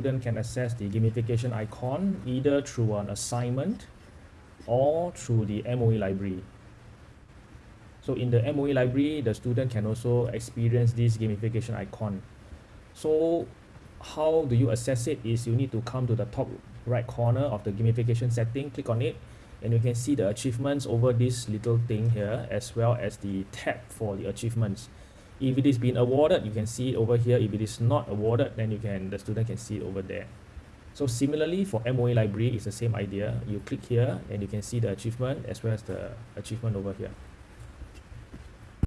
student can access the gamification icon either through an assignment or through the MOE library. So in the MOE library, the student can also experience this gamification icon. So how do you access it is you need to come to the top right corner of the gamification setting, click on it, and you can see the achievements over this little thing here, as well as the tab for the achievements. If it is been awarded, you can see it over here. If it is not awarded, then you can the student can see it over there. So similarly for MOE library, it's the same idea. You click here and you can see the achievement as well as the achievement over here.